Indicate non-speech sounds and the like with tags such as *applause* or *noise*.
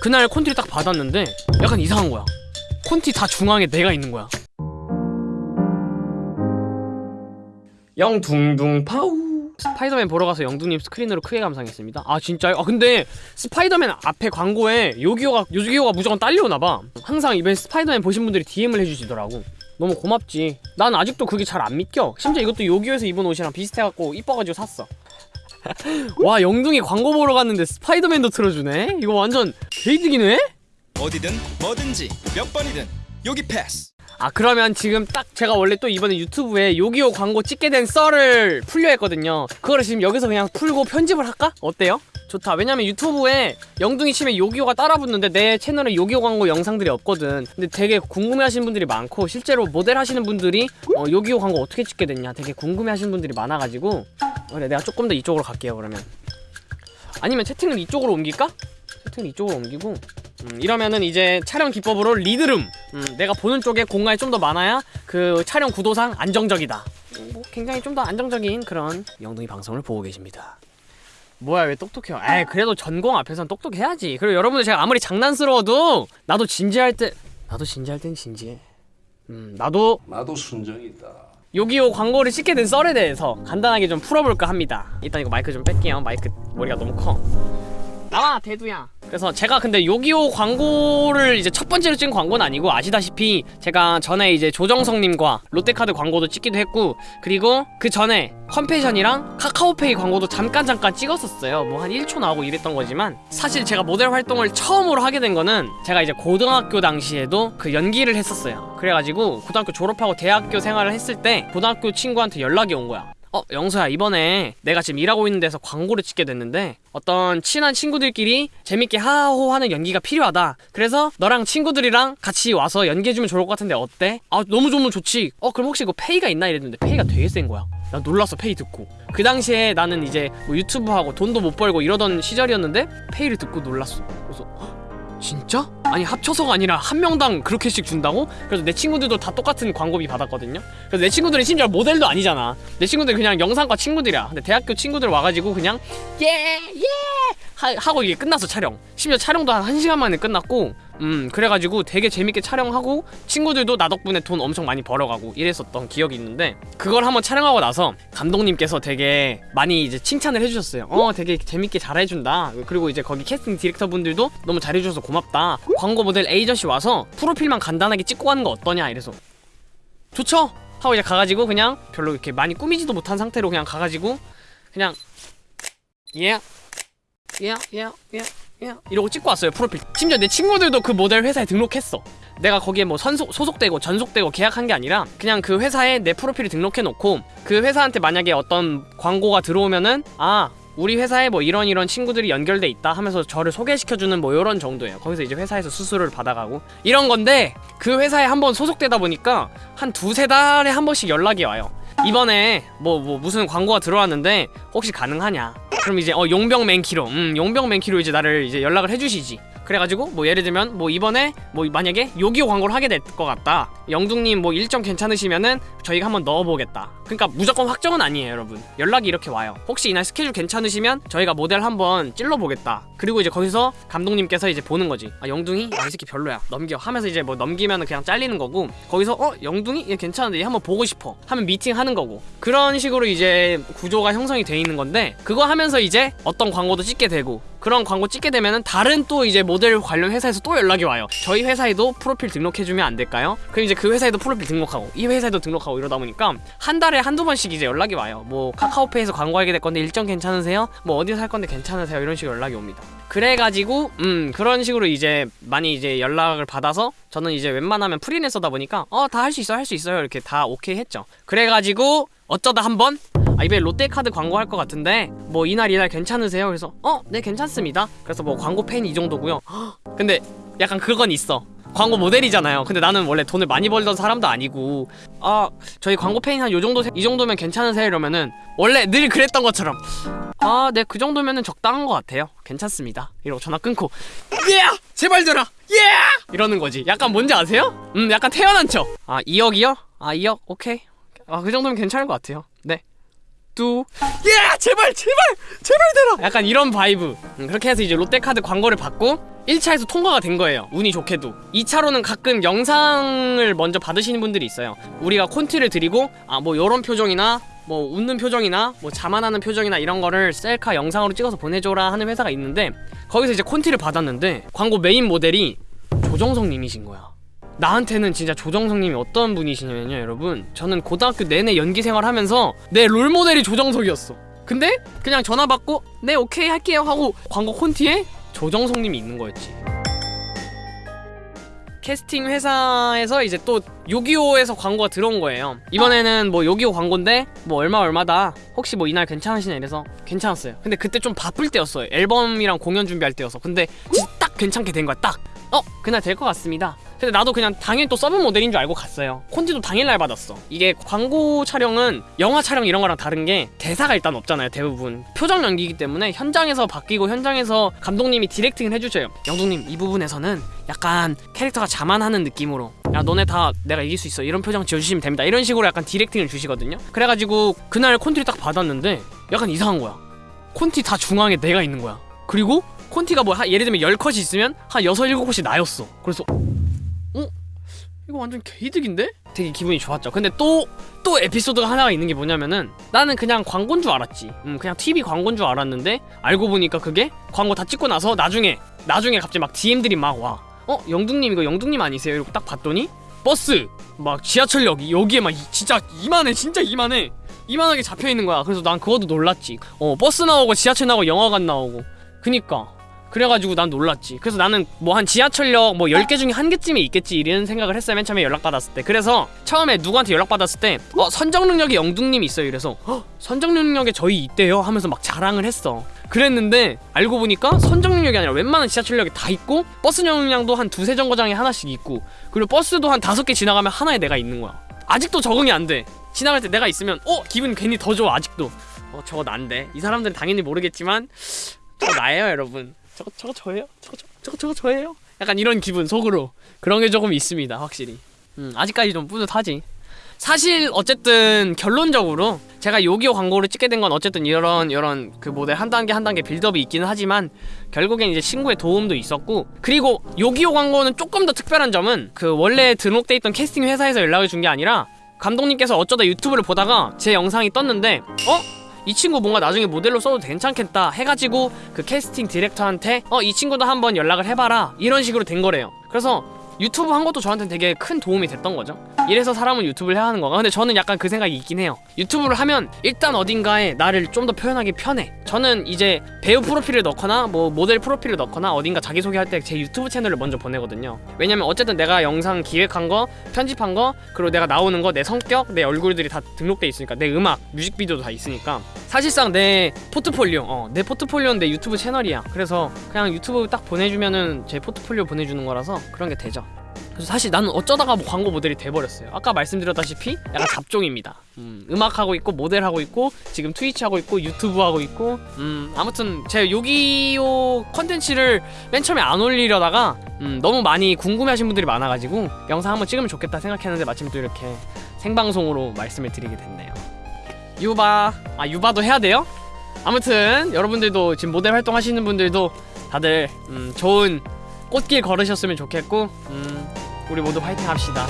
그날 콘티를 딱 받았는데 약간 이상한 거야. 콘티 다 중앙에 내가 있는 거야. 영둥둥 파우. 스파이더맨 보러 가서 영둥님 스크린으로 크게 감상했습니다. 아 진짜요? 아 근데 스파이더맨 앞에 광고에 요기요가 요기요가 무조건 딸려오나봐. 항상 이번 스파이더맨 보신 분들이 DM을 해주시더라고. 너무 고맙지. 난 아직도 그게 잘 안 믿겨. 심지어 이것도 요기요에서 입은 옷이랑 비슷해갖고 이뻐가지고 샀어 와 영둥이 광고 보러 갔는데 스파이더맨도 틀어주네? 이거 완전 개이득이네? 어디든 뭐든지 몇 번이든 여기 패스. 아 그러면 지금 딱 제가 원래 또 이번에 유튜브에 요기요 광고 찍게 된 썰을 풀려 했거든요 그거를 지금 여기서 그냥 풀고 편집을 할까? 어때요? 좋다 왜냐면 유튜브에 영둥이 치면 요기요가 따라붙는데 내 채널에 요기요 광고 영상들이 없거든 근데 되게 궁금해하시는 분들이 많고 실제로 모델 하시는 분들이 어, 요기요 광고 어떻게 찍게 됐냐 되게 궁금해하시는 분들이 많아가지고 그래 내가 조금 더 이쪽으로 갈게요 그러면. 아니면 채팅을 이쪽으로 옮길까? 채팅을 이쪽으로 옮기고. 음, 이러면은 이제 촬영 기법으로 리드룸. 음, 내가 보는 쪽에 공간이 좀 더 많아야 그 촬영 구도상 안정적이다. 음, 뭐 굉장히 좀 더 안정적인 그런 영둥이 방송을 보고 계십니다. 뭐야 왜 똑똑해요 에이 그래도 전공 앞에선 똑똑해야지. 그리고 여러분들 제가 아무리 장난스러워도 나도 진지할 때 나도 진지할 땐 진지해. 음 나도 나도 순정이다. 요기요 광고를 찍게 된 썰에 대해서 간단하게 좀 풀어볼까 합니다. 일단 이거 마이크 좀 뺄게요. 마이크 머리가 너무 커 나와 대두야. 그래서 제가 근데 요기요 광고를 이제 첫 번째로 찍은 광고는 아니고 아시다시피 제가 전에 이제 조정석님과 롯데카드 광고도 찍기도 했고 그리고 그 전에 컴패션이랑 카카오페이 광고도 잠깐 잠깐 찍었었어요. 뭐 한 1초 나오고 이랬던 거지만 사실 제가 모델 활동을 처음으로 하게 된 거는 제가 이제 고등학교 당시에도 그 연기를 했었어요. 그래가지고 고등학교 졸업하고 대학교 생활을 했을 때 고등학교 친구한테 연락이 온 거야 어 영서야 이번에 내가 지금 일하고 있는 데서 광고를 찍게 됐는데 어떤 친한 친구들끼리 재밌게 하하호 하는 연기가 필요하다. 그래서 너랑 친구들이랑 같이 와서 연기해주면 좋을 것 같은데 어때? 아 너무 좋으면 좋지. 어 그럼 혹시 이거 페이가 있나? 이랬는데 페이가 되게 센 거야. 나 놀랐어 페이 듣고. 그 당시에 나는 이제 뭐 유튜브 하고 돈도 못 벌고 이러던 시절이었는데 페이를 듣고 놀랐어. 그래서 헉, 진짜? 아니 합쳐서가 아니라 한 명당 그렇게씩 준다고? 그래서 내 친구들도 다 똑같은 광고비 받았거든요 그래서 내 친구들은 심지어 모델도 아니잖아 내 친구들 그냥 영상과 친구들이야 근데 대학교 친구들 와가지고 그냥 예예 하 고 이게 끝났어 촬영. 심지어 촬영도 한 1시간 만에 끝났고 음 그래가지고 되게 재밌게 촬영하고 친구들도 나 덕분에 돈 엄청 많이 벌어가고 이랬었던 기억이 있는데 그걸 한번 촬영하고 나서 감독님께서 되게 많이 이제 칭찬을 해주셨어요. 어 되게 재밌게 잘해준다. 그리고 이제 거기 캐스팅 디렉터 분들도 너무 잘해주셔서 고맙다. 광고 모델 에이전시 와서 프로필만 간단하게 찍고 가는 거 어떠냐 이래서. 좋죠? 하고 이제 가가지고 그냥 별로 이렇게 많이 꾸미지도 못한 상태로 그냥 가가지고 그냥 예 이러고 찍고 왔어요 프로필. 심지어 내 친구들도 그 모델 회사에 등록했어. 내가 거기에 뭐 선속, 소속되고 전속되고 계약한 게 아니라 그냥 그 회사에 내 프로필을 등록해 놓고 그 회사한테 만약에 어떤 광고가 들어오면은 아 우리 회사에 뭐 이런 이런 친구들이 연결돼 있다 하면서 저를 소개시켜주는 뭐 이런 정도예요. 거기서 이제 회사에서 수수료를 받아가고. 이런 건데 그 회사에 한번 소속되다 보니까 한 두세 달에 한 번씩 연락이 와요. 이번에 뭐, 뭐 무슨 광고가 들어왔는데 혹시 가능하냐 그럼 이제 어 용병 맨키로. 음 용병 맨키로 이제 나를 이제 연락을 해주시지 그래가지고 뭐 예를 들면 뭐 이번에 뭐 만약에 요기요 광고를 하게 될 것 같다. 영둥님 뭐 일정 괜찮으시면은 저희가 한번 넣어보겠다. 그러니까 무조건 확정은 아니에요 여러분. 연락이 이렇게 와요. 혹시 이날 스케줄 괜찮으시면 저희가 모델 한번 찔러보겠다. 그리고 이제 거기서 감독님께서 이제 보는 거지. 아 영둥이? 아, 이 새끼 별로야. 넘겨. 하면서 이제 뭐 넘기면 그냥 잘리는 거고 거기서 어? 영둥이? 얘 괜찮은데 얘 한번 보고 싶어. 하면 미팅 하는 거고. 그런 식으로 이제 구조가 형성이 돼 있는 건데 그거 하면서 이제 어떤 광고도 찍게 되고 그런 광고 찍게 되면은 다른 또 이제 모델 관련 회사에서 또 연락이 와요 저희 회사에도 프로필 등록해주면 안 될까요? 그럼 이제 그 회사에도 프로필 등록하고 이 회사에도 등록하고 이러다 보니까 한 달에 한두 번씩 이제 연락이 와요 뭐 카카오페이에서 광고하게 될 건데 일정 괜찮으세요? 뭐 어디서 할 건데 괜찮으세요? 이런 식으로 연락이 옵니다 그래가지고 음 그런 식으로 이제 많이 이제 연락을 받아서 저는 이제 웬만하면 프리랜서다 보니까 어 다 할 수 있어요 할 수 있어요 이렇게 다 오케이 했죠 그래가지고 어쩌다 한번 아 이번에 롯데카드 광고 할 것 같은데 뭐 이날 이날 괜찮으세요? 그래서 어 네 괜찮습니다. 그래서 뭐 광고 팬이 정도고요. *gasps* 근데 약간 그건 있어. 광고 모델이잖아요. 근데 나는 원래 돈을 많이 벌던 사람도 아니고 아 저희 광고 팬이 한 요 정도 이 정도면 괜찮으세요? 이러면은 원래 늘 그랬던 것처럼 아 네 그 정도면은 적당한 것 같아요. 괜찮습니다. 이러고 전화 끊고 예! 제발 들어 예! 이러는 거지. 약간 뭔지 아세요? 음 약간 태연한 척아 2억이요? 아 2억? 오케이. 아 그 정도면 괜찮을 것 같아요. 네 뚜 예! 제발 제발 제발 되라 약간 이런 vibe. 음, 그렇게 해서 이제 롯데카드 광고를 받고 1차에서 통과가 된 거예요. 운이 좋게도. 2차로는 가끔 영상을 먼저 받으시는 분들이 있어요. 우리가 콘티를 드리고 아 뭐 요런 표정이나 뭐 웃는 표정이나 뭐 자만하는 표정이나 이런 거를 셀카 영상으로 찍어서 보내줘라 하는 회사가 있는데 거기서 이제 콘티를 받았는데 광고 메인 모델이 조정석 님이신 거야 나한테는 진짜 조정석 님이 어떤 분이시냐면요 여러분. 저는 고등학교 내내 연기 생활하면서 내 롤모델이 조정석이었어. 근데 그냥 전화 받고 네 오케이 할게요 하고 광고 콘티에 조정석 님이 있는 거였지. 캐스팅 회사에서 이제 또 요기요에서 광고가 들어온 거예요. 이번에는 뭐 요기요 광고인데 뭐 얼마 얼마다 혹시 뭐 이날 괜찮으시냐 이래서 괜찮았어요. 근데 그때 좀 바쁠 때였어요. 앨범이랑 공연 준비할 때여서. 근데 딱 괜찮게 된 거야 딱. 어? 그날 될 것 같습니다 근데 나도 그냥 당연히 또 서브 모델인 줄 알고 갔어요. 콘티도 당일날 받았어. 이게 광고 촬영은 영화 촬영 이런 거랑 다른 게 대사가 일단 없잖아요 대부분. 표정 연기이기 때문에 현장에서 바뀌고 현장에서 감독님이 directing을 해주셔요. 영둥님 이 부분에서는 약간 캐릭터가 자만하는 느낌으로 야 너네 다 내가 이길 수 있어. 이런 표정 지어주시면 됩니다. 이런 식으로 약간 디렉팅을 주시거든요. 그래가지고 그날 콘티를 딱 받았는데 약간 이상한 거야. 콘티 다 중앙에 내가 있는 거야. 그리고 콘티가 뭐 하- 예를 들면 10컷이 있으면 한 6, 7컷이 나였어. 그래서 어? 이거 완전 개이득인데? 되게 기분이 좋았죠. 근데 또 또 에피소드가 하나가 있는 게 뭐냐면은 나는 그냥 광고인 줄 알았지. 음, 그냥 TV 광고인 줄 알았는데 알고 보니까 그게 광고 다 찍고 나서 나중에 나중에 갑자기 막 DM들이 막 와. 어? 영둥님 이거 영둥님 아니세요? 이러고 딱 봤더니 버스! 막 지하철역 여기에 막 이- 진짜 이만해 진짜 이만해. 이만하게 잡혀있는 거야. 그래서 난 그것도 놀랐지. 어 버스 나오고 지하철 나오고 영화관 나오고. 그니까 그래가지고 난 놀랐지. 그래서 나는 뭐 한 지하철역 뭐 10개 중에 한 개쯤이 있겠지 이런 생각을 했어요 맨 처음에 연락받았을 때. 그래서 처음에 누구한테 연락받았을 때 어 선정릉역에 영둥님이 있어요. 이래서 어 선정릉역에 저 있대요. 하면서 막 자랑을 했어. 그랬는데 알고 보니까 선정릉역이 아니라 웬만한 지하철역에 다 있고 버스 정류장도 한 두세 정거장에 하나씩 있고 그리고 버스도 한 다섯 개 지나가면 하나에 내가 있는 거야. 아직도 적응이 안돼. 지나갈 때 내가 있으면 어 기분 괜히 더 좋아 아직도 어 저거 난데 이 사람들은 당연히 모르겠지만 저거 나예요 여러분 저거 저거 저예요? 저거 저거 저거 저거 저예요? 약간 이런 기분 속으로. 그런 게 조금 있습니다 확실히. 음 아직까지 좀 뿌듯하지. 사실 어쨌든 결론적으로 제가 요기요 광고를 찍게 된 건 어쨌든 이런 이런 그 모델 한 단계 한 단계 빌드업이 있기는 하지만 결국엔 이제 친구의 도움도 있었고 그리고 요기요 광고는 조금 더 특별한 점은 그 원래 등록돼 있던 캐스팅 회사에서 연락을 준 게 아니라 감독님께서 어쩌다 유튜브를 보다가 제 영상이 떴는데 어? 이 친구 뭔가 나중에 모델로 써도 괜찮겠다 해가지고 그 캐스팅 디렉터한테 어 이 친구도 한번 연락을 해봐라. 이런 식으로 된 거래요. 그래서 유튜브 한 것도 저한테는 되게 큰 도움이 됐던 거죠. 이래서 사람은 유튜브를 해야 하는 건가? 근데 저는 약간 그 생각이 있긴 해요. 유튜브를 하면 일단 어딘가에 나를 좀 더 표현하기 편해. 저는 이제 배우 프로필을 넣거나 뭐 모델 프로필을 넣거나 어딘가 자기소개할 때 제 유튜브 채널을 먼저 보내거든요. 왜냐면 어쨌든 내가 영상 기획한 거 편집한 거 그리고 내가 나오는 거 내 성격 내 얼굴들이 다 등록돼 있으니까 내 음악 뮤직비디오도 다 있으니까 사실상 내 포트폴리오 어, 내 포트폴리오는 내 유튜브 채널이야. 그래서 그냥 유튜브 딱 보내주면은 제 포트폴리오 보내주는 거라서 그런 게 되죠. 그래서 사실 나는 어쩌다가 뭐 광고 모델이 돼버렸어요. 아까 말씀드렸다시피 약간 잡종입니다. 음, 음악 하고 있고 모델 하고 있고 지금 트위치 하고 있고 유튜브 하고 있고. 음, 아무튼 제 요기요 컨텐츠를 맨 처음에 안 올리려다가 음, 너무 많이 궁금해하신 분들이 많아가지고 영상 한번 찍으면 좋겠다 생각했는데 마침 또 이렇게 생방송으로 말씀을 드리게 됐네요 유바 아 유바도 해야 돼요? 아무튼 여러분들도 지금 모델 활동하시는 분들도 다들 음, 좋은 꽃길 걸으셨으면 좋겠고 음, 우리 모두 화이팅 합시다